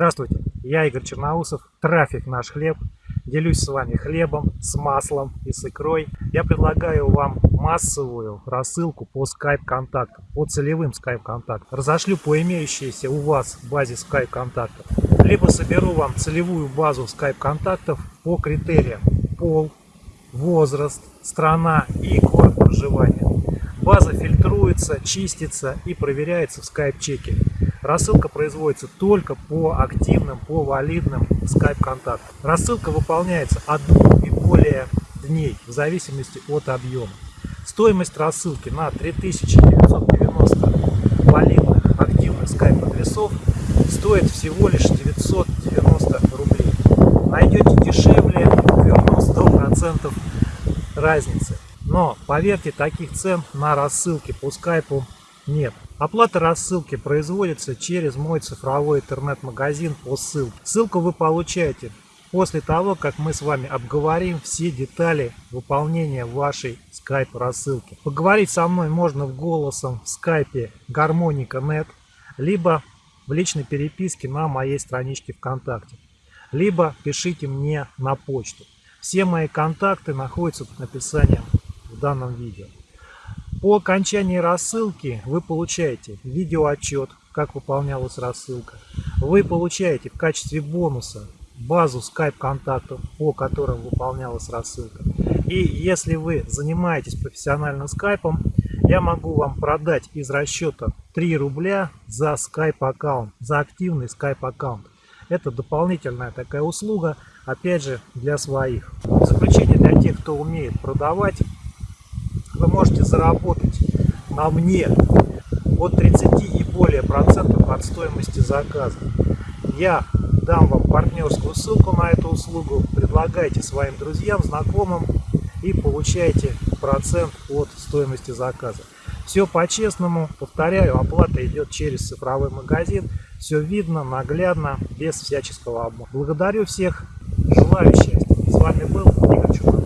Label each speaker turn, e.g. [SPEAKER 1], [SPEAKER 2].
[SPEAKER 1] Здравствуйте, я Игорь Черноусов, трафик наш хлеб. Делюсь с вами хлебом, с маслом и с икрой. Я предлагаю вам массовую рассылку по скайп-контактам, по целевым скайп-контактам. Разошлю по имеющейся у вас базе скайп-контактов. Либо соберу вам целевую базу скайп-контактов по критериям пол, возраст, страна и город проживания. База фильтруется, чистится и проверяется в скайп-чеке. Рассылка производится только по активным, по валидным скайп-контактам. Рассылка выполняется от двух и более дней в зависимости от объема. Стоимость рассылки на 3990 валидных активных скайп-адресов стоит всего лишь 990 рублей. Найдете дешевле, верну 100% разницы. Но поверьте, таких цен на рассылки по скайпу нет. Оплата рассылки производится через мой цифровой интернет-магазин по ссылке. Ссылку вы получаете после того, как мы с вами обговорим все детали выполнения вашей скайп рассылки. Поговорить со мной можно в голосом в скайпе гармоника.нет, либо в личной переписке на моей страничке ВКонтакте, либо пишите мне на почту. Все мои контакты находятся под описанием данном видео. По окончании рассылки вы получаете видеоотчет, как выполнялась рассылка. Вы получаете в качестве бонуса базу скайп-контактов, по которым выполнялась рассылка. И если вы занимаетесь профессиональным скайпом, я могу вам продать из расчета 3 рубля за скайп-аккаунт, за активный скайп-аккаунт. Это дополнительная такая услуга, опять же, для своих. В заключение для тех, кто умеет продавать, вы можете заработать на мне от 30 и более процентов от стоимости заказа. Я дам вам партнерскую ссылку на эту услугу, предлагайте своим друзьям, знакомым и получайте процент от стоимости заказа. Все по-честному, повторяю, оплата идет через цифровой магазин, все видно, наглядно, без всяческого обмана. Благодарю всех, желаю счастья. С вами был Игорь Чумак.